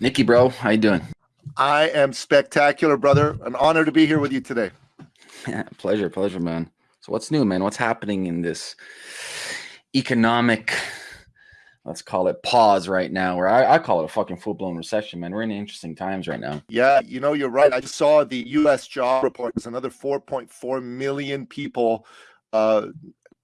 Nicky, bro, how you doing? I am spectacular, brother. An honor to be here with you today. Yeah, pleasure, pleasure, man. So what's new, man? What's happening in this economic, let's call it pause right now, where I, I call it a fucking full-blown recession, man. We're in interesting times right now. Yeah, you know, you're right. I just saw the U.S. job report. There's another 4.4 million people uh,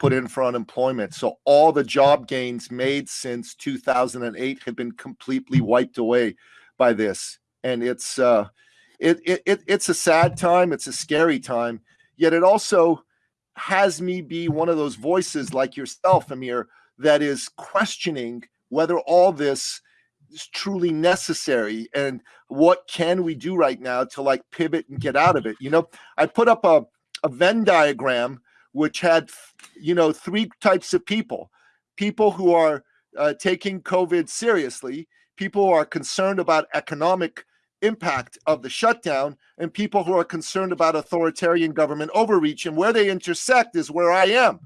put in for unemployment. So all the job gains made since 2008 have been completely wiped away by this, and it's uh, it, it, it it's a sad time. It's a scary time. Yet it also has me be one of those voices like yourself, Amir, that is questioning whether all this is truly necessary and what can we do right now to like pivot and get out of it. You know, I put up a, a Venn diagram which had, you know, three types of people people who are uh, taking COVID seriously, people who are concerned about economic impact of the shutdown, and people who are concerned about authoritarian government overreach. And where they intersect is where I am.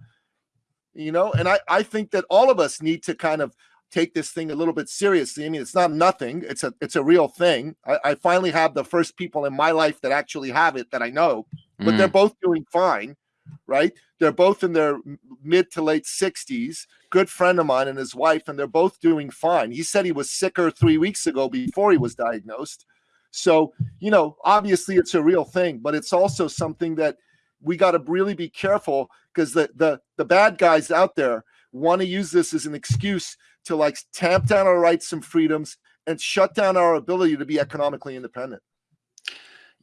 You know, and I, I think that all of us need to kind of take this thing a little bit seriously. I mean, it's not nothing. It's a it's a real thing. I, I finally have the first people in my life that actually have it that I know, but mm. they're both doing fine right? They're both in their mid to late 60s. Good friend of mine and his wife, and they're both doing fine. He said he was sicker three weeks ago before he was diagnosed. So, you know, obviously it's a real thing, but it's also something that we got to really be careful because the, the the bad guys out there want to use this as an excuse to like tamp down our rights and freedoms and shut down our ability to be economically independent.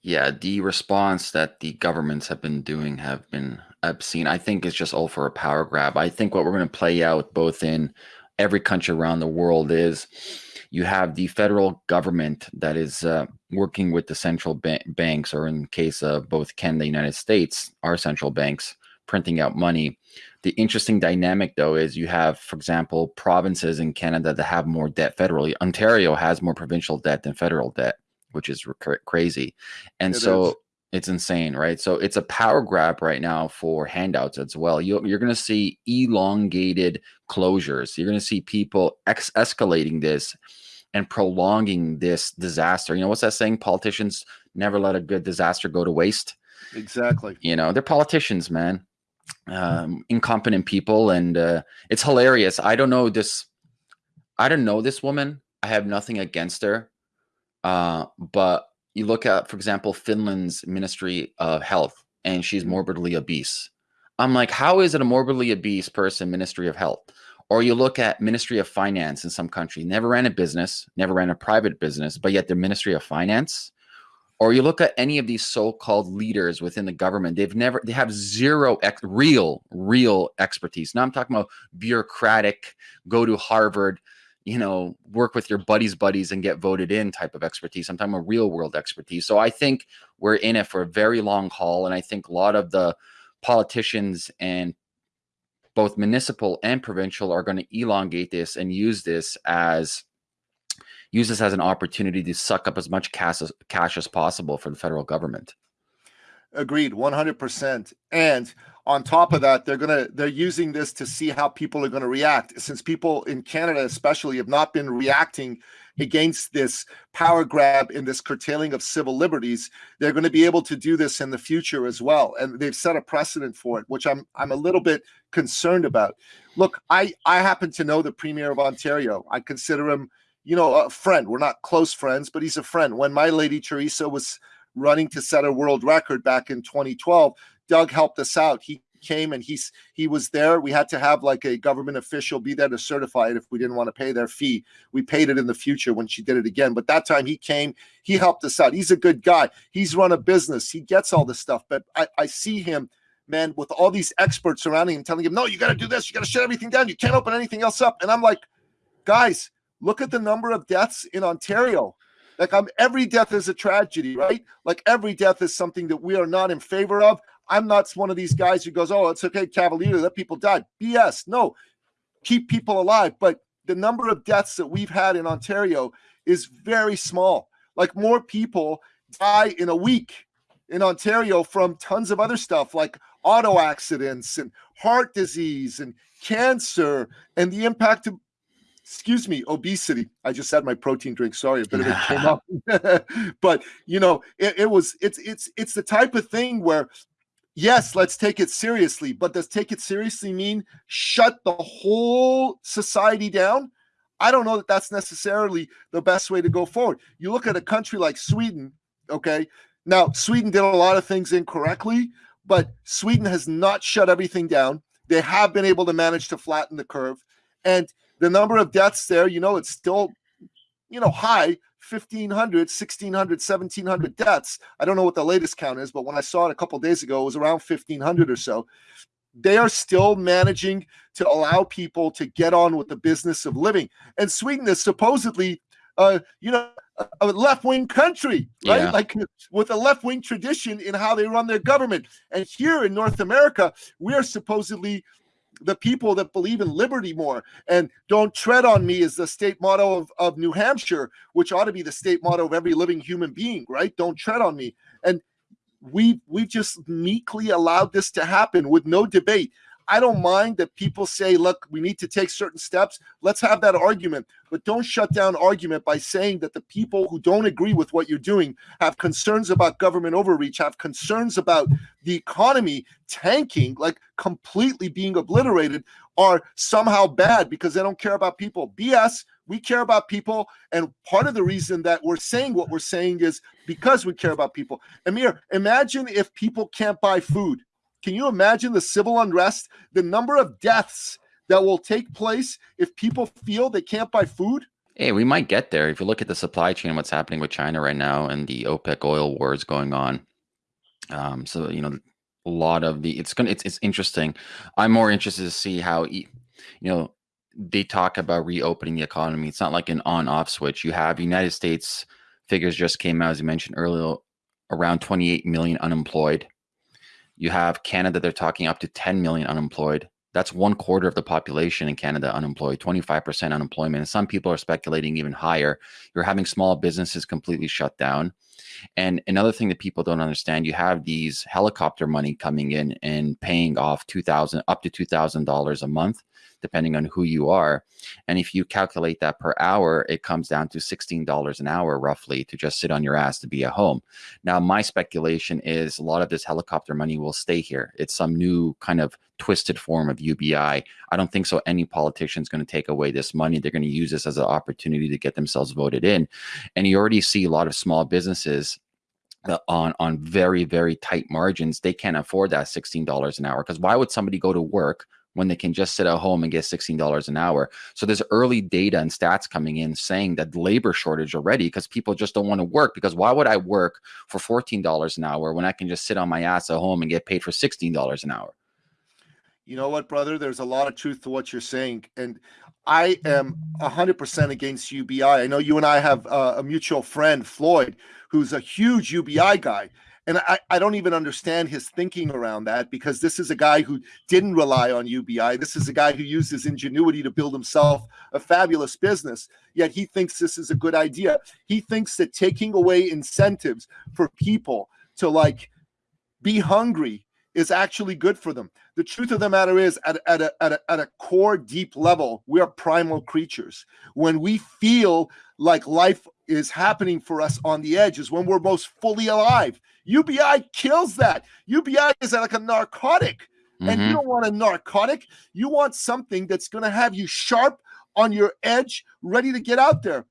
Yeah, the response that the governments have been doing have been obscene. I think it's just all for a power grab. I think what we're going to play out both in every country around the world is you have the federal government that is uh, working with the central ba banks, or in case of both Canada and the United States, our central banks printing out money. The interesting dynamic, though, is you have, for example, provinces in Canada that have more debt federally. Ontario has more provincial debt than federal debt which is crazy. And it so is. it's insane, right? So it's a power grab right now for handouts as well. You, you're going to see elongated closures. You're going to see people ex escalating this and prolonging this disaster. You know, what's that saying? Politicians never let a good disaster go to waste. Exactly. You know, they're politicians, man. Um, incompetent people. And uh, it's hilarious. I don't know this. I don't know this woman. I have nothing against her. Uh, but you look at, for example, Finland's Ministry of Health, and she's mm-hmm. morbidly obese. I'm like, how is it a morbidly obese person, Ministry of Health? Or you look at Ministry of Finance in some country, never ran a business, never ran a private business, but yet the Ministry of Finance. Or you look at any of these so-called leaders within the government, they've never, they have zero ex, real, real expertise. Now I'm talking about bureaucratic, go to Harvard, you know, work with your buddies' buddies and get voted in type of expertise. I'm talking about real world expertise. So I think we're in it for a very long haul. And I think a lot of the politicians and both municipal and provincial are going to elongate this and use this as use this as an opportunity to suck up as much cash as, cash as possible for the federal government. Agreed, 100%. And on top of that they're gonna they're using this to see how people are going to react. Since people in canada especially have not been reacting against this power grab and this curtailing of civil liberties they're going to be able to do this in the future as well. And they've set a precedent for it which i'm i'm a little bit concerned about. Look i i happen to know the premier of ontario. I consider him you know a friend. We're not close friends but he's a friend. When my lady teresa was running to set a world record back in 2012 Doug helped us out. He came and he's he was there. We had to have like a government official be there to certify it if we didn't want to pay their fee. We paid it in the future when she did it again. But that time he came, he helped us out. He's a good guy. He's run a business. He gets all this stuff. But I, I see him, man, with all these experts surrounding him, telling him, no, you got to do this. You got to shut everything down. You can't open anything else up. And I'm like, guys, look at the number of deaths in Ontario. Like I'm every death is a tragedy, right? Like every death is something that we are not in favor of. I'm not one of these guys who goes, "Oh, it's okay, Cavalier, let people die." BS. No, keep people alive. But the number of deaths that we've had in Ontario is very small. Like more people die in a week in Ontario from tons of other stuff like auto accidents and heart disease and cancer and the impact of excuse me, obesity. I just had my protein drink. Sorry, a bit of it came up. but you know, it, it was it's it's it's the type of thing where yes, let's take it seriously, but does take it seriously mean shut the whole society down? I don't know that that's necessarily the best way to go forward. You look at a country like Sweden, okay? Now, Sweden did a lot of things incorrectly, but Sweden has not shut everything down. They have been able to manage to flatten the curve. And the number of deaths there, you know, it's still, you know, high 1,500, 1,600, 1,700 deaths. I don't know what the latest count is, but when I saw it a couple days ago, it was around 1,500 or so. They are still managing to allow people to get on with the business of living. And Sweden is supposedly, uh, you know, a left wing country, right? Yeah. Like with a left wing tradition in how they run their government. And here in North America, we are supposedly the people that believe in liberty more and don't tread on me is the state motto of, of New Hampshire, which ought to be the state motto of every living human being, right? Don't tread on me. And we we just meekly allowed this to happen with no debate. I don't mind that people say, look, we need to take certain steps. Let's have that argument. But don't shut down argument by saying that the people who don't agree with what you're doing have concerns about government overreach, have concerns about the economy tanking, like completely being obliterated, are somehow bad because they don't care about people. BS. We care about people. And part of the reason that we're saying what we're saying is because we care about people. Amir, imagine if people can't buy food can you imagine the civil unrest, the number of deaths that will take place if people feel they can't buy food? Hey, we might get there. If you look at the supply chain, what's happening with China right now and the OPEC oil wars going on. Um, so, you know, a lot of the it's gonna it's, it's interesting. I'm more interested to see how you know they talk about reopening the economy. It's not like an on-off switch. You have United States figures just came out, as you mentioned earlier, around 28 million unemployed. You have Canada, they're talking up to 10 million unemployed. That's one quarter of the population in Canada unemployed, 25% unemployment. And some people are speculating even higher. You're having small businesses completely shut down. And another thing that people don't understand, you have these helicopter money coming in and paying off 2000 up to $2,000 a month depending on who you are. And if you calculate that per hour, it comes down to $16 an hour roughly to just sit on your ass to be at home. Now, my speculation is a lot of this helicopter money will stay here. It's some new kind of twisted form of UBI. I don't think so. Any politician is going to take away this money. They're going to use this as an opportunity to get themselves voted in. And you already see a lot of small businesses on on very very tight margins they can't afford that $16 an hour because why would somebody go to work when they can just sit at home and get $16 an hour. So there's early data and stats coming in saying that labor shortage already because people just don't want to work because why would I work for $14 an hour when I can just sit on my ass at home and get paid for $16 an hour? You know what, brother? There's a lot of truth to what you're saying. And I am 100% against UBI. I know you and I have uh, a mutual friend, Floyd, who's a huge UBI guy. And I, I don't even understand his thinking around that because this is a guy who didn't rely on UBI. This is a guy who used his ingenuity to build himself a fabulous business. Yet he thinks this is a good idea. He thinks that taking away incentives for people to like be hungry is actually good for them. The truth of the matter is, at, at, a, at, a, at a core, deep level, we are primal creatures. When we feel like life is happening for us on the edge, is when we're most fully alive. UBI kills that. UBI is like a narcotic. Mm-hmm. And you mm-hmm. don't want a narcotic. You want something that's going to have you sharp on your edge, ready to get out there.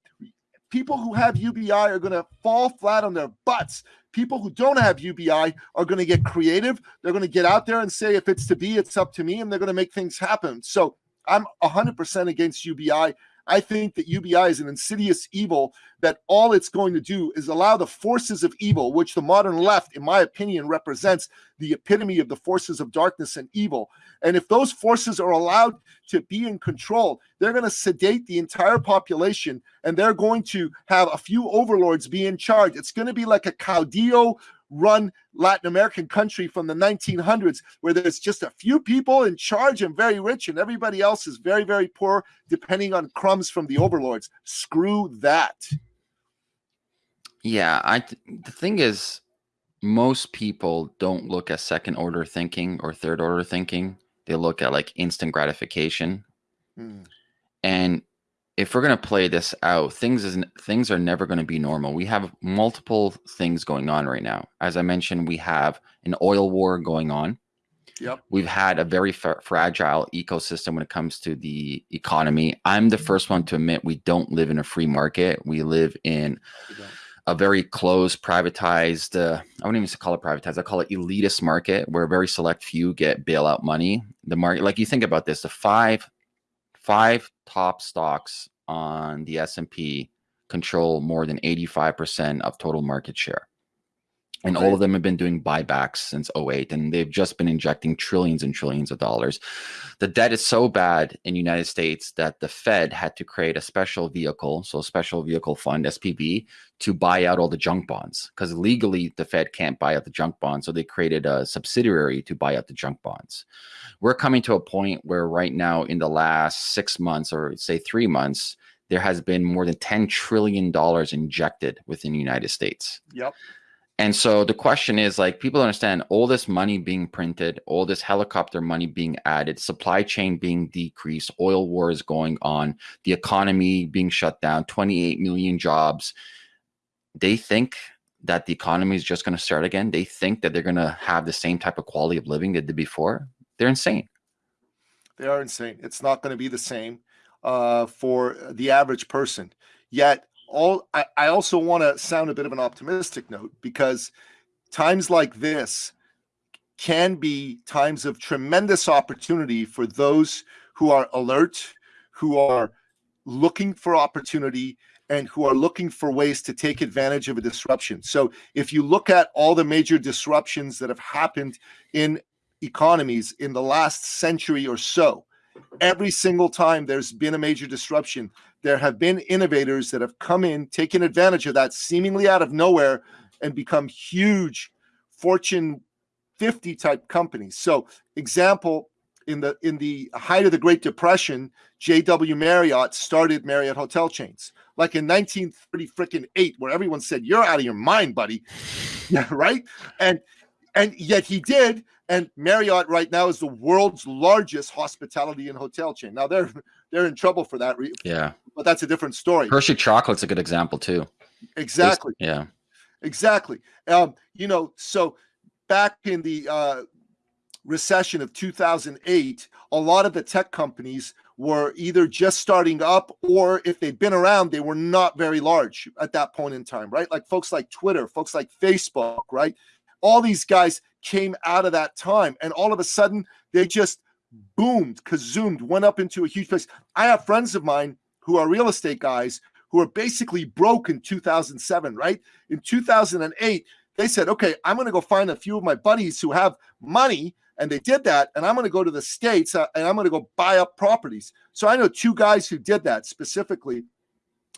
People who have UBI are going to fall flat on their butts. People who don't have UBI are going to get creative. They're going to get out there and say, if it's to be, it's up to me. And they're going to make things happen. So I'm 100% against UBI. I think that UBI is an insidious evil that all it's going to do is allow the forces of evil, which the modern left, in my opinion, represents the epitome of the forces of darkness and evil. And if those forces are allowed to be in control, they're going to sedate the entire population and they're going to have a few overlords be in charge. It's going to be like a caudillo run Latin American country from the 1900s where there's just a few people in charge and very rich and everybody else is very, very poor, depending on crumbs from the overlords. Screw that. Yeah, I the thing is most people don't look at second order thinking or third order thinking. They look at like instant gratification. Hmm. And if we're going to play this out, things is things are never going to be normal. We have multiple things going on right now. As I mentioned, we have an oil war going on. Yep. We've had a very fragile ecosystem when it comes to the economy. I'm the first one to admit we don't live in a free market. We live in a very closed, privatized. Uh, I wouldn't even call it privatized. I call it elitist market, where a very select few get bailout money. The market, like you think about this, the five five top stocks on the S&P control more than 85% of total market share. And all of them have been doing buybacks since 08 and they've just been injecting trillions and trillions of dollars. The debt is so bad in the United States that the Fed had to create a special vehicle, so special vehicle fund SPV to buy out all the junk bonds because legally the Fed can't buy out the junk bonds, so they created a subsidiary to buy out the junk bonds. We're coming to a point where right now in the last 6 months or say 3 months there has been more than 10 trillion dollars injected within the United States. Yep and so the question is like people understand all this money being printed, all this helicopter money being added, supply chain being decreased, oil wars going on, the economy being shut down, 28 million jobs. They think that the economy is just going to start again. They think that they're going to have the same type of quality of living they did before. They're insane. They are insane. It's not going to be the same uh, for the average person. Yet all I, I also want to sound a bit of an optimistic note because times like this can be times of tremendous opportunity for those who are alert, who are looking for opportunity, and who are looking for ways to take advantage of a disruption. So, if you look at all the major disruptions that have happened in economies in the last century or so, every single time there's been a major disruption, there have been innovators that have come in, taken advantage of that seemingly out of nowhere, and become huge Fortune 50 type companies. So, example in the in the height of the Great Depression, J.W. Marriott started Marriott hotel chains, like in 1930 freaking eight, where everyone said, "You're out of your mind, buddy," yeah, right? And and yet he did. And Marriott right now is the world's largest hospitality and hotel chain. Now they're they're in trouble for that. Yeah, but that's a different story. Hershey chocolate's a good example too. Exactly. It's, yeah. Exactly. Um, you know, so back in the uh, recession of 2008, a lot of the tech companies were either just starting up or if they'd been around, they were not very large at that point in time, right? Like folks like Twitter, folks like Facebook, right? All these guys came out of that time and all of a sudden they just boomed, kazoomed, went up into a huge place. I have friends of mine who are real estate guys who are basically broke in 2007, right? In 2008, they said, okay, I'm going to go find a few of my buddies who have money. And they did that. And I'm going to go to the States uh, and I'm going to go buy up properties. So I know two guys who did that specifically.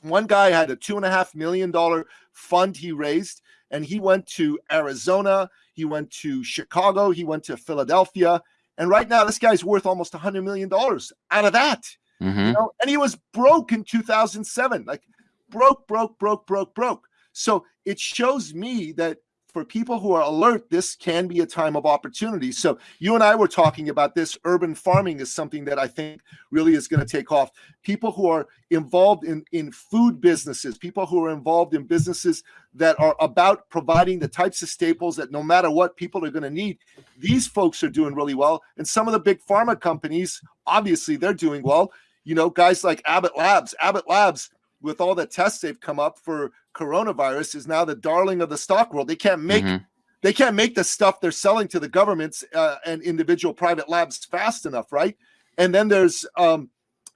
One guy had a two and a half million dollar fund he raised, and he went to Arizona, he went to Chicago, he went to Philadelphia. And right now, this guy's worth almost a $100 million out of that. Mm-hmm. You know? And he was broke in 2007, like broke, broke, broke, broke, broke. So it shows me that for people who are alert, this can be a time of opportunity. So you and I were talking about this. Urban farming is something that I think really is going to take off. People who are involved in, in food businesses, people who are involved in businesses that are about providing the types of staples that no matter what people are going to need, these folks are doing really well. And some of the big pharma companies, obviously, they're doing well you know, guys like Abbott Labs, Abbott Labs, with all the tests they've come up for coronavirus, is now the darling of the stock world. They can't make mm-hmm. they can't make the stuff they're selling to the governments uh, and individual private labs fast enough, right? And then there's um,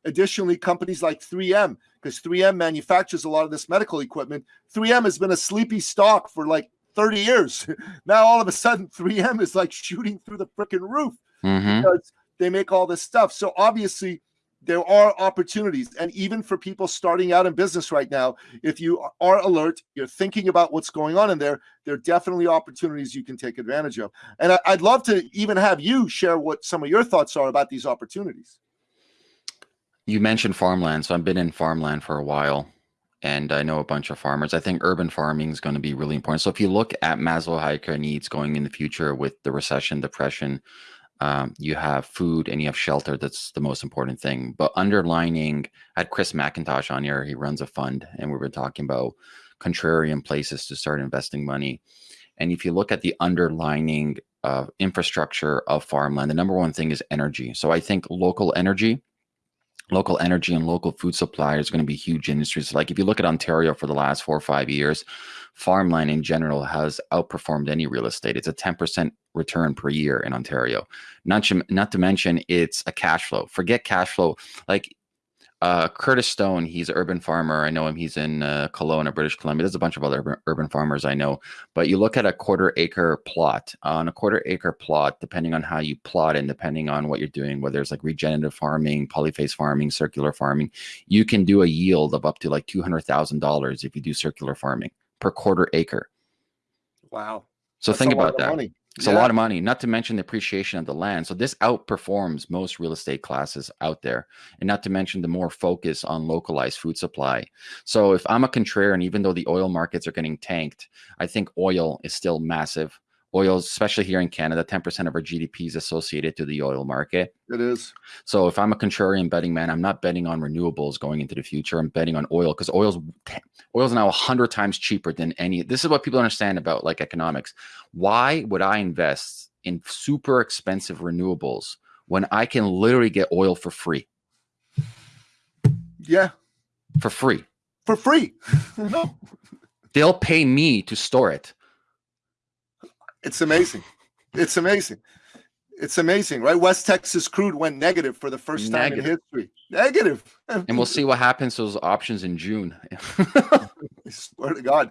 additionally companies like 3M because 3M manufactures a lot of this medical equipment. 3M has been a sleepy stock for like 30 years. now all of a sudden 3M is like shooting through the freaking roof mm-hmm. because they make all this stuff. So obviously there are opportunities. And even for people starting out in business right now if you are alert you're thinking about what's going on in there there are definitely opportunities you can take advantage of. And i'd love to even have you share what some of your thoughts are about these opportunities. You mentioned farmland so i've been in farmland for a while and i know a bunch of farmers. I think urban farming is going to be really important. So if you look at maslow needs going in the future with the recession depression um, you have food and you have shelter. That's the most important thing. But underlining, I had Chris MacIntosh on here. He runs a fund, and we were talking about contrarian places to start investing money. And if you look at the underlining uh, infrastructure of farmland, the number one thing is energy. So I think local energy local energy and local food supply is going to be huge industries. Like if you look at Ontario for the last four or five years, farmland in general has outperformed any real estate. It's a 10% return per year in Ontario. Not to, not to mention it's a cash flow. Forget cash flow. Like uh, Curtis Stone, he's an urban farmer. I know him. He's in uh, Kelowna, British Columbia. There's a bunch of other urban, urban farmers I know. But you look at a quarter acre plot. On a quarter acre plot, depending on how you plot and depending on what you're doing, whether it's like regenerative farming, polyphase farming, circular farming, you can do a yield of up to like $200,000 if you do circular farming per quarter acre. Wow. So That's think about that. Money. It's yeah. a lot of money, not to mention the appreciation of the land. So this outperforms most real estate classes out there. And not to mention the more focus on localized food supply. So if I'm a contrarian, even though the oil markets are getting tanked, I think oil is still massive oil, especially here in Canada, 10% of our GDP is associated to the oil market. It is. So if I'm a contrarian betting man, I'm not betting on renewables going into the future. I'm betting on oil because oil's oil's now 100 times cheaper than any. This is what people understand about like economics. Why would I invest in super expensive renewables when I can literally get oil for free? Yeah. For free. For free. no. They'll pay me to store it. It's amazing. It's amazing. It's amazing, right? West Texas crude went negative for the first time negative. in history. Negative. And we'll see what happens to those options in June. I swear to God.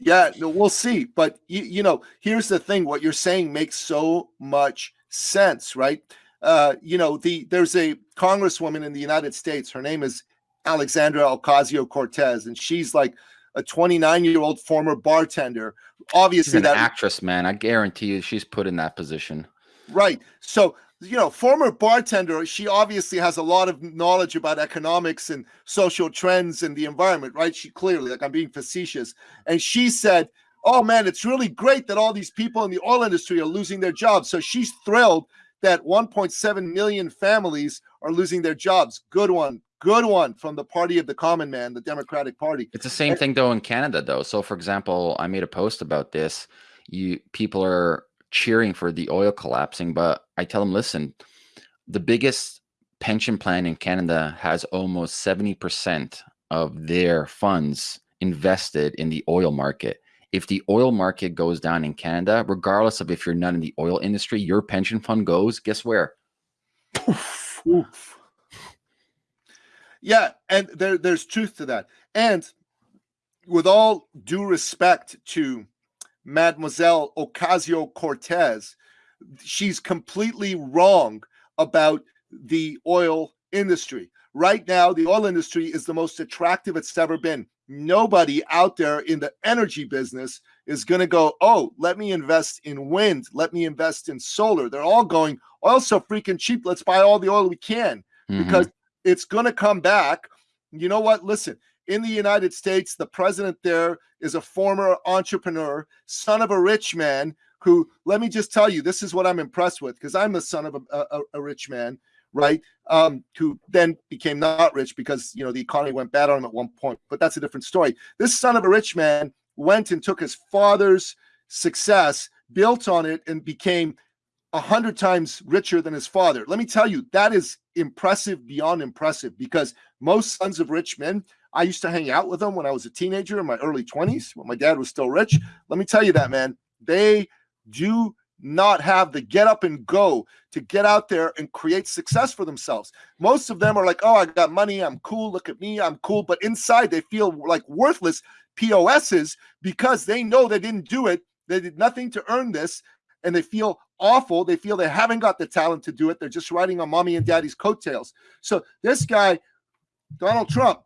Yeah, no, we'll see. But you, you know, here's the thing: what you're saying makes so much sense, right? Uh, you know, the there's a congresswoman in the United States. Her name is Alexandra Ocasio Cortez, and she's like a 29 year old former bartender. Obviously, she's an that actress, man. I guarantee you, she's put in that position. Right. So, you know, former bartender, she obviously has a lot of knowledge about economics and social trends and the environment, right? She clearly, like I'm being facetious. And she said, Oh man, it's really great that all these people in the oil industry are losing their jobs. So she's thrilled that 1.7 million families are losing their jobs. Good one. Good one from the party of the common man, the Democratic Party. It's the same and, thing though in Canada though. So for example, I made a post about this. You people are cheering for the oil collapsing, but I tell them, listen, the biggest pension plan in Canada has almost 70% of their funds invested in the oil market. If the oil market goes down in Canada, regardless of if you're not in the oil industry, your pension fund goes, guess where? Oof, oof. Yeah, and there, there's truth to that. And with all due respect to Mademoiselle Ocasio Cortez, she's completely wrong about the oil industry. Right now, the oil industry is the most attractive it's ever been. Nobody out there in the energy business is going to go, oh, let me invest in wind, let me invest in solar. They're all going, oil's so freaking cheap. Let's buy all the oil we can mm-hmm. because it's going to come back. You know what? Listen, in the United States, the president there is a former entrepreneur, son of a rich man who, let me just tell you, this is what I'm impressed with because I'm the son of a, a, a rich man, right? Um, who then became not rich because, you know, the economy went bad on him at one point, but that's a different story. This son of a rich man went and took his father's success, built on it, and became a hundred times richer than his father. Let me tell you, that is impressive beyond impressive because most sons of rich men, I used to hang out with them when I was a teenager in my early 20s when my dad was still rich. Let me tell you that, man, they do not have the get up and go to get out there and create success for themselves. Most of them are like, oh, I got money. I'm cool. Look at me. I'm cool. But inside, they feel like worthless POSs because they know they didn't do it. They did nothing to earn this and they feel awful. They feel they haven't got the talent to do it. They're just riding on mommy and daddy's coattails. So this guy, Donald Trump,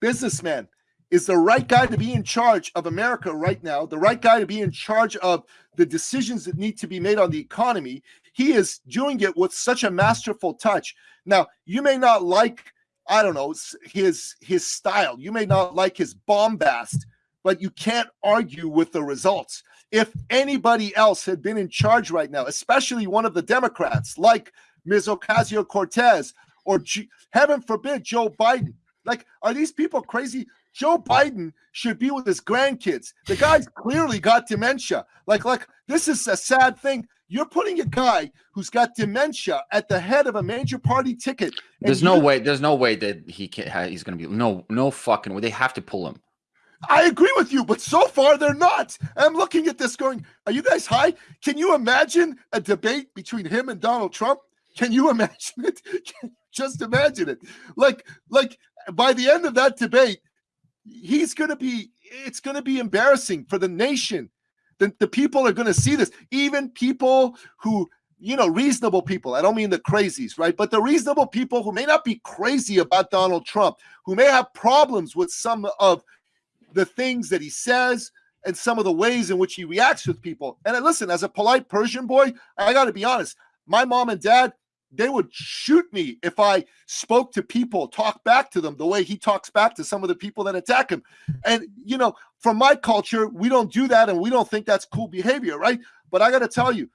businessman, is the right guy to be in charge of America right now, the right guy to be in charge of the decisions that need to be made on the economy. He is doing it with such a masterful touch. Now, you may not like, I don't know, his his style. You may not like his bombast, but you can't argue with the results. If anybody else had been in charge right now, especially one of the Democrats like Ms. Ocasio Cortez or G- heaven forbid Joe Biden, like, are these people crazy? Joe Biden should be with his grandkids. The guy's clearly got dementia. Like, like this is a sad thing. You're putting a guy who's got dementia at the head of a major party ticket. There's no way. There's no way that he can. He's going to be no, no fucking way. They have to pull him. I agree with you, but so far they're not. I'm looking at this going, are you guys high? Can you imagine a debate between him and Donald Trump? Can you imagine it? Just imagine it. Like, like by the end of that debate, he's going to be, it's going to be embarrassing for the nation. The, the people are going to see this. Even people who, you know, reasonable people. I don't mean the crazies, right? But the reasonable people who may not be crazy about Donald Trump, who may have problems with some of the things that he says and some of the ways in which he reacts with people. And I, listen, as a polite Persian boy, I got to be honest. My mom and dad, they would shoot me if I spoke to people, talk back to them the way he talks back to some of the people that attack him. And, you know, from my culture, we don't do that and we don't think that's cool behavior, right? But I got to tell you,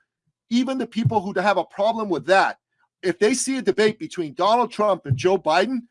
even the people who have a problem with that, if they see a debate between Donald Trump and Joe Biden,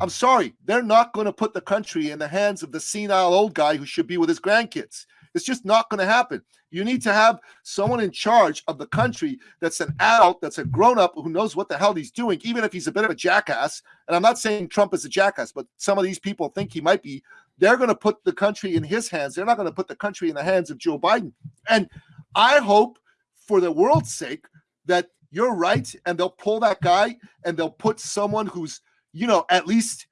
I'm sorry, they're not going to put the country in the hands of the senile old guy who should be with his grandkids. It's just not going to happen. You need to have someone in charge of the country that's an adult, that's a grown up who knows what the hell he's doing, even if he's a bit of a jackass. And I'm not saying Trump is a jackass, but some of these people think he might be. They're going to put the country in his hands. They're not going to put the country in the hands of Joe Biden. And I hope, for the world's sake, that you're right and they'll pull that guy and they'll put someone who's you know, at least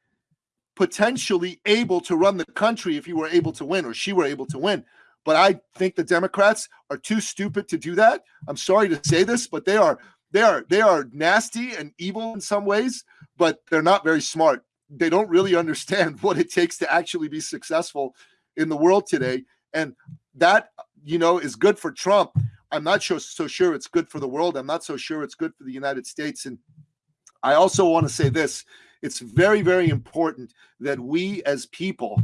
potentially able to run the country if he were able to win or she were able to win. But I think the Democrats are too stupid to do that. I'm sorry to say this, but they are they are they are nasty and evil in some ways, but they're not very smart. They don't really understand what it takes to actually be successful in the world today. And that, you know, is good for Trump. I'm not sure, so sure it's good for the world. I'm not so sure it's good for the United States. And I also want to say this it's very, very important that we as people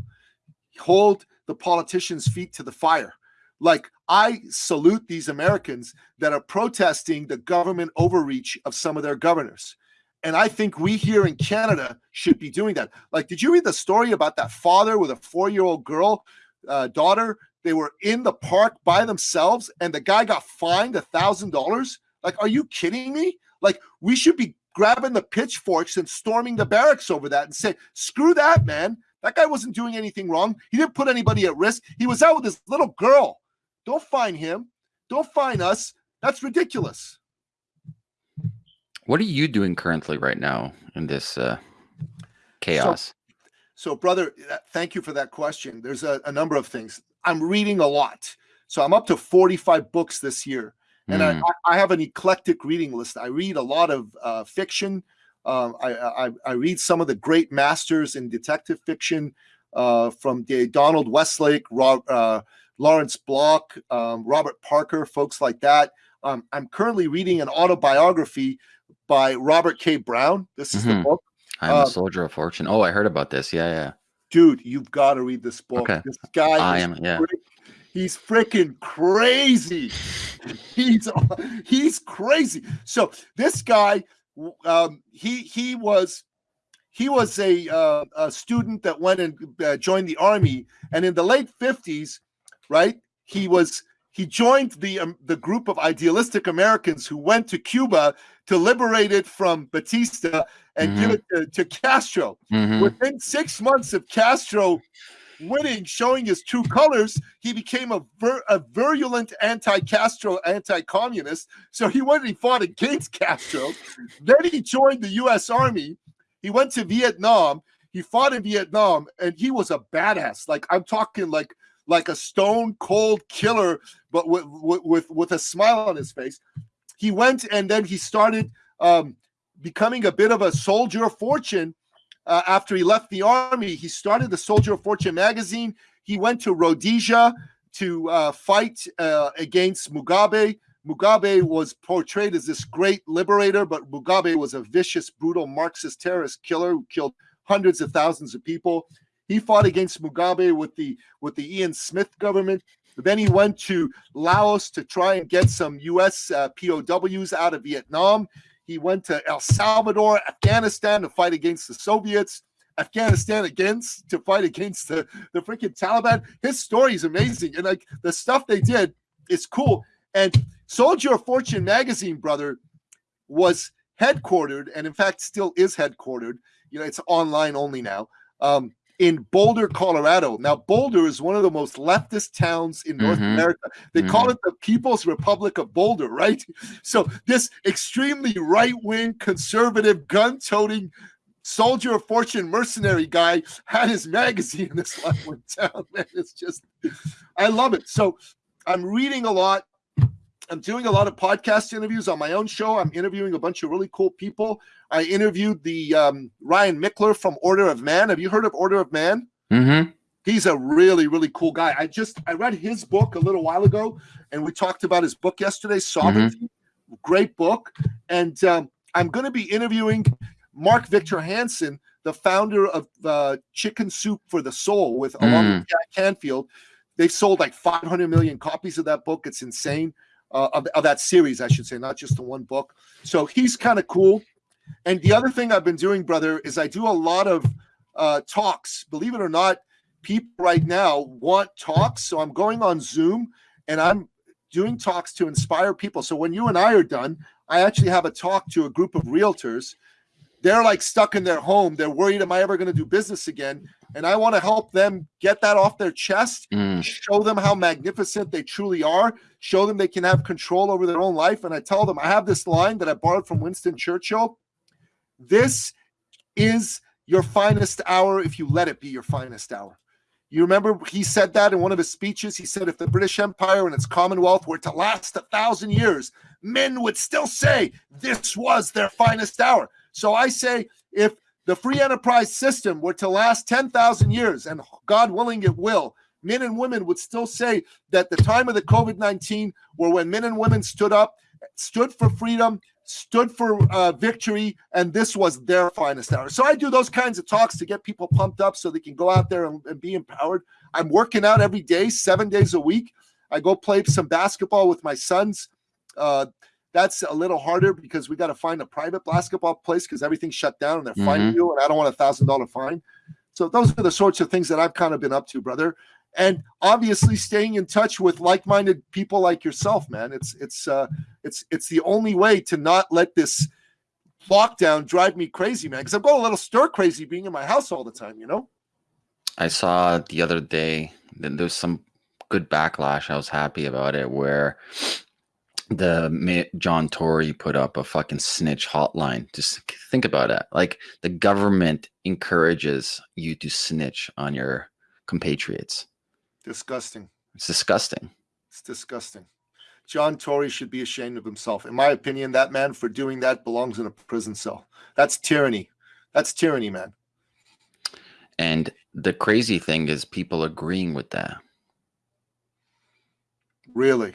hold the politicians' feet to the fire. Like, I salute these Americans that are protesting the government overreach of some of their governors. And I think we here in Canada should be doing that. Like, did you read the story about that father with a four year old girl, uh, daughter? They were in the park by themselves and the guy got fined a thousand dollars. Like, are you kidding me? Like, we should be grabbing the pitchforks and storming the barracks over that and say, screw that, man. That guy wasn't doing anything wrong. He didn't put anybody at risk. He was out with his little girl. Don't fine him. Don't fine us. That's ridiculous. What are you doing currently right now in this uh, chaos? So, so, brother, uh, thank you for that question. There's a, a number of things. I'm reading a lot. So I'm up to 45 books this year. And mm. I, I, have an eclectic reading list. I read a lot of uh, fiction. Um, I, I, I, read some of the great masters in detective fiction uh, from Donald Westlake, Rob, uh, Lawrence Block, um, Robert Parker, folks like that. Um, I'm currently reading an autobiography by Robert K. Brown. This is mm-hmm. the book. I'm a um, soldier of fortune. Oh, I heard about this. Yeah, yeah. Dude, you've got to read this book. Okay. This guy I am, yeah. He's freaking crazy. he's he's crazy. So this guy, um, he he was he was a uh, a student that went and uh, joined the army, and in the late fifties, right? He was he joined the um, the group of idealistic Americans who went to Cuba to liberate it from Batista and mm-hmm. give it to, to Castro. Mm-hmm. Within six months of Castro winning, showing his true colors, he became a, vir- a virulent anti-Castro, anti-communist. So he went and he fought against Castro. then he joined the U.S. Army. He went to Vietnam. He fought in Vietnam, and he was a badass. Like I'm talking, like like a stone cold killer, but with with with, a smile on his face. He went and then he started um, becoming a bit of a soldier of fortune uh, after he left the army, he started the Soldier of Fortune magazine. He went to Rhodesia to uh, fight uh, against Mugabe. Mugabe was portrayed as this great liberator, but Mugabe was a vicious, brutal Marxist terrorist killer who killed hundreds of thousands of people. He fought against Mugabe with the with the Ian Smith government. Then he went to Laos to try and get some U.S. Uh, POWs out of Vietnam. He went to El Salvador, Afghanistan to fight against the Soviets. Afghanistan against to fight against the, the freaking Taliban. His story is amazing. And like the stuff they did is cool. And Soldier of Fortune magazine, brother, was headquartered, and in fact still is headquartered. You know, it's online only now. Um, in Boulder, Colorado. Now, Boulder is one of the most leftist towns in North Mhm. America. They Mhm. call it the People's Republic of Boulder, right? So, this extremely right wing, conservative, gun toting, soldier of fortune mercenary guy had his magazine in this leftward town. Man, it's just, I love it. So, I'm reading a lot. I'm doing a lot of podcast interviews on my own show. I'm interviewing a bunch of really cool people. I interviewed the um, Ryan Michler from Order of Man. Have you heard of Order of Man? Mm-hmm. He's a really, really cool guy. I just I read his book a little while ago, and we talked about his book yesterday, Sovereignty. Great book. And um, I'm going to be interviewing Mark Victor Hansen, the founder of uh, Chicken Soup for the Soul, with along with Jack Canfield. They've sold like 500 million copies of that book. It's insane. Uh, of, of that series, I should say, not just the one book. So he's kind of cool. And the other thing I've been doing, brother, is I do a lot of uh, talks. Believe it or not, people right now want talks. So I'm going on Zoom and I'm doing talks to inspire people. So when you and I are done, I actually have a talk to a group of realtors. They're like stuck in their home. They're worried, am I ever going to do business again? And I want to help them get that off their chest, Mm. show them how magnificent they truly are, show them they can have control over their own life. And I tell them, I have this line that I borrowed from Winston Churchill. This is your finest hour if you let it be your finest hour. You remember he said that in one of his speeches. He said, if the British Empire and its Commonwealth were to last a thousand years, men would still say this was their finest hour. So I say, if the free enterprise system were to last 10,000 years, and God willing it will, men and women would still say that the time of the COVID 19 were when men and women stood up, stood for freedom, stood for uh, victory, and this was their finest hour. So I do those kinds of talks to get people pumped up so they can go out there and, and be empowered. I'm working out every day, seven days a week. I go play some basketball with my sons. Uh, that's a little harder because we got to find a private basketball place because everything's shut down and they're fining you, and I don't want a thousand dollar fine. So those are the sorts of things that I've kind of been up to, brother. And obviously, staying in touch with like-minded people like yourself, man. It's it's uh, it's it's the only way to not let this lockdown drive me crazy, man. Because I'm going a little stir crazy being in my house all the time. You know. I saw the other day that there's some good backlash. I was happy about it where the John Tory put up a fucking snitch hotline. Just think about it. Like the government encourages you to snitch on your compatriots. Disgusting. It's disgusting. It's disgusting. John Tory should be ashamed of himself. In my opinion, that man for doing that belongs in a prison cell. That's tyranny. That's tyranny, man. And the crazy thing is people agreeing with that. Really.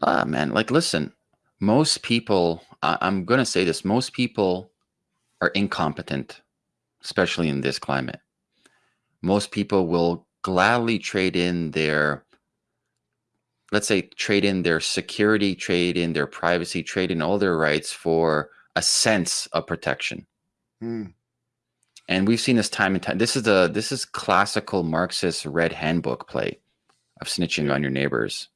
Ah, man. Like, listen, most people, I- I'm going to say this, most people are incompetent, especially in this climate. Most people will gladly trade in their, let's say, trade in their security, trade in their privacy, trade in all their rights for a sense of protection. Hmm. And we've seen this time and time. This is the this is classical Marxist red handbook play of snitching on your neighbors.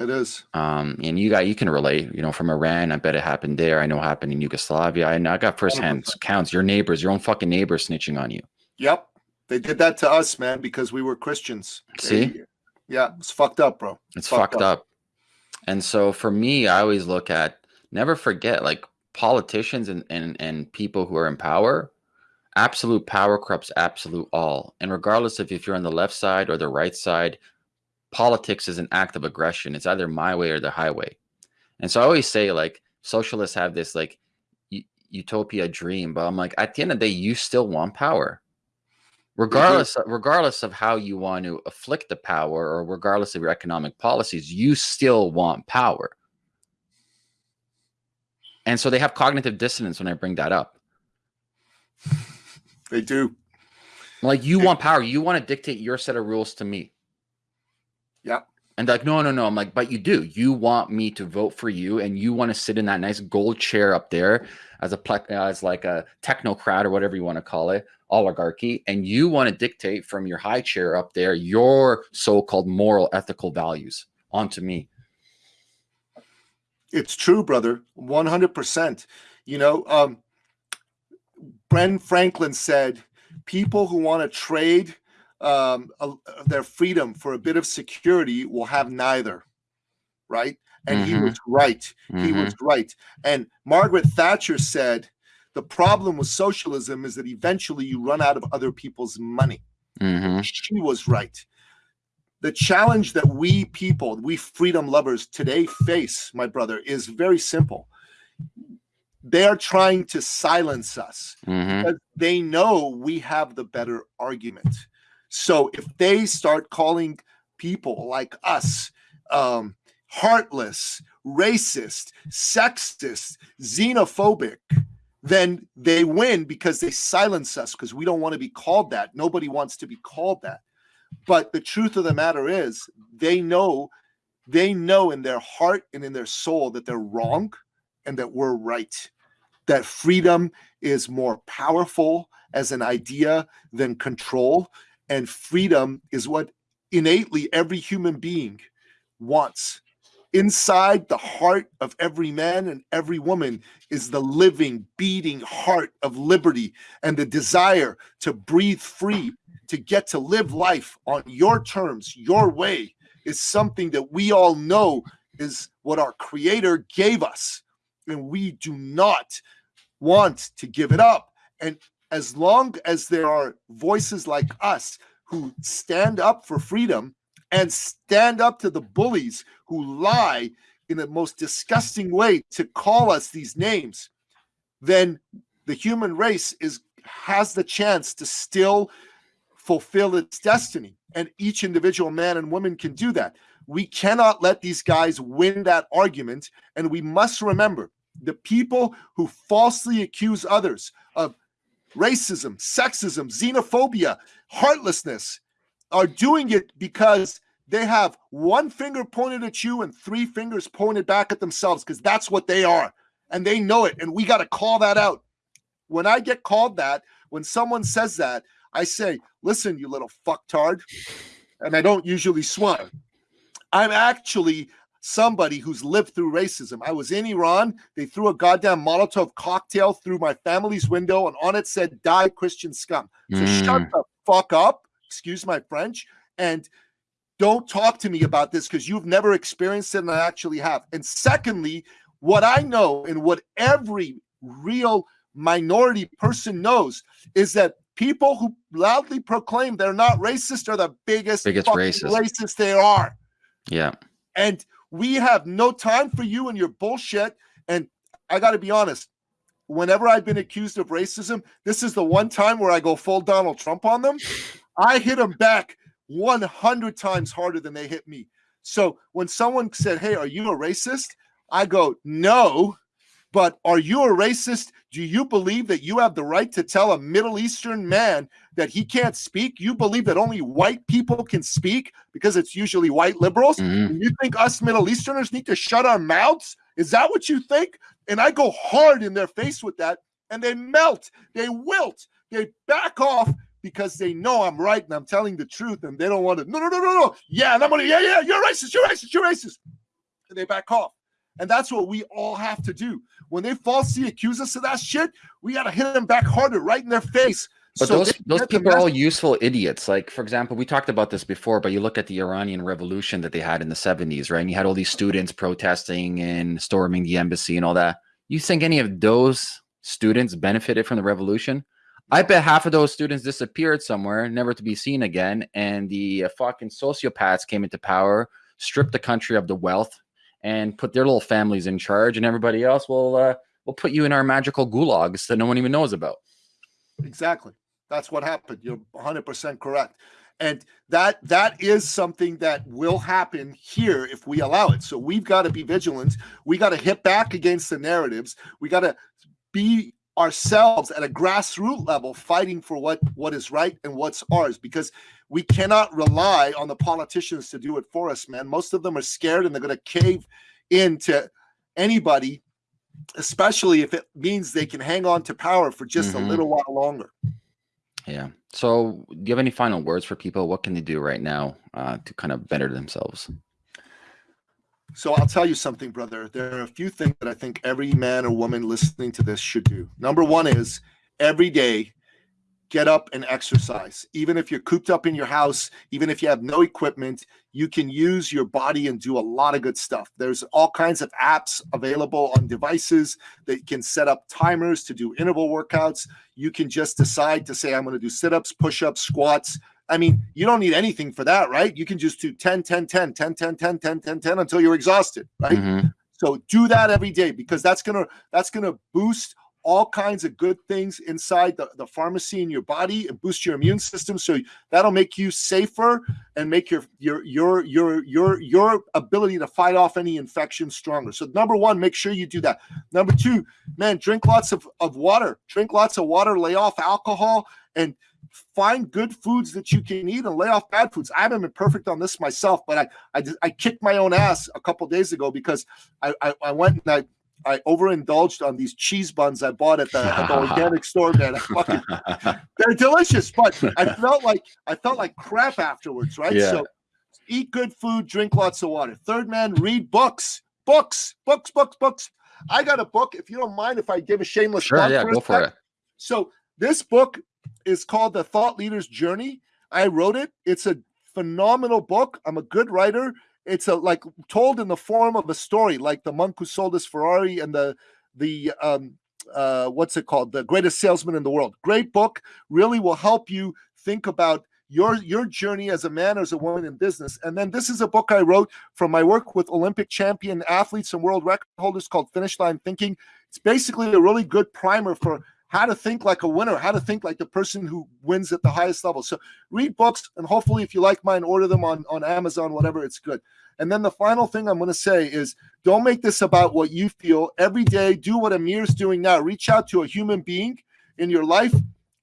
It is. Um, and you got you can relate, you know, from Iran. I bet it happened there. I know it happened in Yugoslavia. I know I got firsthand 100%. counts. Your neighbors, your own fucking neighbors, snitching on you. Yep. They did that to us, man, because we were Christians. See? They- yeah, it's fucked up, bro. It's Fucked fucked up. And so for me, I always look at never forget like politicians and and and people who are in power. Absolute power corrupts absolute all. And regardless of if you're on the left side or the right side, politics is an act of aggression. It's either my way or the highway. And so I always say like socialists have this like utopia dream, but I'm like at the end of the day, you still want power. Mm-hmm. Regardless, regardless of how you want to afflict the power, or regardless of your economic policies, you still want power. And so they have cognitive dissonance when I bring that up. They do. Like you want power, you want to dictate your set of rules to me. Yeah. And like, no, no, no. I'm like, but you do. You want me to vote for you, and you want to sit in that nice gold chair up there as a as like a technocrat or whatever you want to call it, oligarchy, and you want to dictate from your high chair up there your so-called moral, ethical values onto me. It's true, brother. One hundred percent. You know, um, Ben Franklin said, "People who want to trade." Um, uh, their freedom for a bit of security will have neither, right? And mm-hmm. he was right. Mm-hmm. He was right. And Margaret Thatcher said, the problem with socialism is that eventually you run out of other people's money. Mm-hmm. She was right. The challenge that we people, we freedom lovers today face, my brother, is very simple. They are trying to silence us mm-hmm. because they know we have the better argument. So if they start calling people like us um, heartless, racist, sexist, xenophobic, then they win because they silence us because we don't want to be called that. Nobody wants to be called that. But the truth of the matter is, they know, they know in their heart and in their soul that they're wrong and that we're right. That freedom is more powerful as an idea than control and freedom is what innately every human being wants. Inside the heart of every man and every woman is the living, beating heart of liberty and the desire to breathe free, to get to live life on your terms, your way, is something that we all know is what our Creator gave us. And we do not want to give it up. And as long as there are voices like us who stand up for freedom and stand up to the bullies who lie in the most disgusting way to call us these names, then the human race is has the chance to still fulfill its destiny. And each individual man and woman can do that. We cannot let these guys win that argument. And we must remember the people who falsely accuse others of racism, sexism, xenophobia, heartlessness are doing it because they have one finger pointed at you and three fingers pointed back at themselves because that's what they are. And they know it. And we got to call that out. When I get called that, when someone says that, I say, listen, you little fucktard. And I don't usually swear. I'm actually somebody who's lived through racism. I was in Iran. They threw a goddamn Molotov cocktail through my family's window, and on it said, Die Christian scum. So mm. shut the fuck up, excuse my French, and don't talk to me about this because you've never experienced it and I actually have. And secondly, what I know and what every real minority person knows is that people who loudly proclaim they're not racist are the biggest, biggest racist. racist they are. Yeah. And we have no time for you and your bullshit. And I got to be honest, whenever I've been accused of racism, this is the one time where I go full Donald Trump on them. I hit them back 100 times harder than they hit me. So when someone said, Hey, are you a racist? I go, No, but are you a racist? Do you believe that you have the right to tell a Middle Eastern man that he can't speak? You believe that only white people can speak because it's usually white liberals? Mm-hmm. you think us Middle Easterners need to shut our mouths? Is that what you think? And I go hard in their face with that, and they melt, they wilt, they back off because they know I'm right and I'm telling the truth, and they don't want to. No, no, no, no, no. Yeah, and I'm gonna. Yeah, yeah. You're racist. You're racist. You're racist. And they back off. And that's what we all have to do. When they falsely accuse us of that shit, we got to hit them back harder, right in their face. But so those those people are all useful idiots. Like, for example, we talked about this before, but you look at the Iranian Revolution that they had in the 70s, right? And you had all these students protesting and storming the embassy and all that. You think any of those students benefited from the revolution? I bet half of those students disappeared somewhere, never to be seen again. And the uh, fucking sociopaths came into power, stripped the country of the wealth, and put their little families in charge, and everybody else will uh, will put you in our magical gulags that no one even knows about. Exactly. That's what happened. You're 100% correct. And that that is something that will happen here if we allow it. So we've got to be vigilant. We got to hit back against the narratives. We got to be ourselves at a grassroots level fighting for what what is right and what's ours because we cannot rely on the politicians to do it for us man most of them are scared and they're going to cave into anybody especially if it means they can hang on to power for just mm-hmm. a little while longer yeah so do you have any final words for people what can they do right now uh, to kind of better themselves so I'll tell you something, brother. There are a few things that I think every man or woman listening to this should do. Number one is every day get up and exercise. Even if you're cooped up in your house, even if you have no equipment, you can use your body and do a lot of good stuff. There's all kinds of apps available on devices that can set up timers to do interval workouts. You can just decide to say, I'm going to do sit ups, push ups, squats, I mean, you don't need anything for that, right? You can just do 10, 10, 10, 10, 10, 10, 10, 10, 10 until you're exhausted, right? Mm-hmm. So do that every day because that's gonna that's gonna boost all kinds of good things inside the, the pharmacy in your body and boost your immune system. So that'll make you safer and make your your your your your your ability to fight off any infection stronger. So number one, make sure you do that. Number two, man, drink lots of, of water. Drink lots of water, lay off alcohol, and find good foods that you can eat and lay off bad foods. I haven't been perfect on this myself, but I I, I kicked my own ass a couple days ago because I, I, I went and I I overindulged on these cheese buns I bought at the, at the organic store, man. Fucking, they're delicious, but I felt like I felt like crap afterwards, right? Yeah. So eat good food, drink lots of water. Third man, read books, books, books, books, books. I got a book. If you don't mind, if I give a shameless sure, yeah, go for it. So this book is called The Thought Leader's Journey. I wrote it. It's a phenomenal book. I'm a good writer. It's a like told in the form of a story, like the monk who sold his Ferrari and the the um uh what's it called? The greatest salesman in the world. Great book. Really will help you think about your your journey as a man or as a woman in business and then this is a book i wrote from my work with olympic champion athletes and world record holders called finish line thinking it's basically a really good primer for how to think like a winner, how to think like the person who wins at the highest level. So read books, and hopefully, if you like mine, order them on, on Amazon, whatever, it's good. And then the final thing I'm going to say is don't make this about what you feel. Every day, do what Amir's doing now. Reach out to a human being in your life,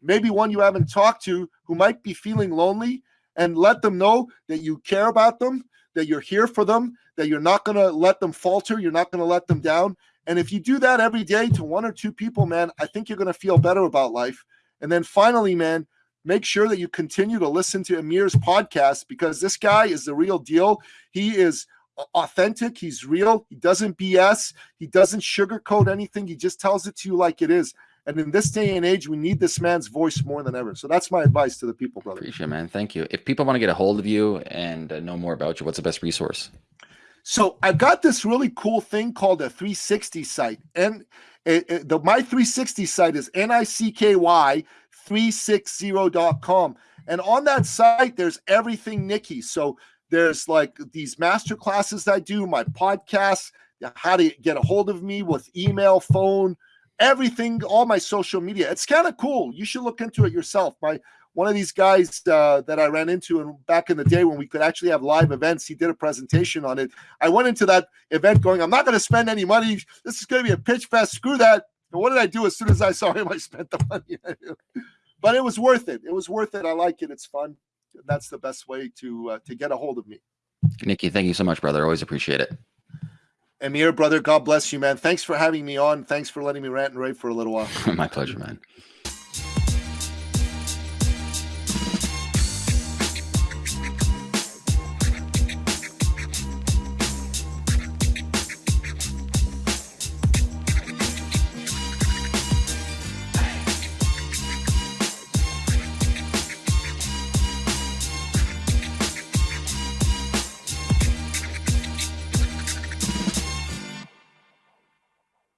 maybe one you haven't talked to who might be feeling lonely, and let them know that you care about them, that you're here for them, that you're not going to let them falter, you're not going to let them down, and if you do that every day to one or two people, man, I think you're going to feel better about life. And then finally, man, make sure that you continue to listen to Amir's podcast because this guy is the real deal. He is authentic, he's real, he doesn't BS, he doesn't sugarcoat anything, he just tells it to you like it is. And in this day and age, we need this man's voice more than ever. So that's my advice to the people, brother. Appreciate it, man. Thank you. If people want to get a hold of you and uh, know more about you, what's the best resource? So I got this really cool thing called a 360 site, and it, it, the my 360 site is nicky 360.com, and on that site there's everything Nicky. So there's like these master classes I do, my podcasts, how to get a hold of me with email, phone, everything, all my social media. It's kind of cool. You should look into it yourself. My one of these guys uh, that I ran into and back in the day when we could actually have live events, he did a presentation on it. I went into that event going, I'm not going to spend any money. This is going to be a pitch fest. Screw that. And what did I do as soon as I saw him? I spent the money. but it was worth it. It was worth it. I like it. It's fun. That's the best way to uh, to get a hold of me. Nicky, thank you so much, brother. Always appreciate it. Amir, brother, God bless you, man. Thanks for having me on. Thanks for letting me rant and rave for a little while. My pleasure, man.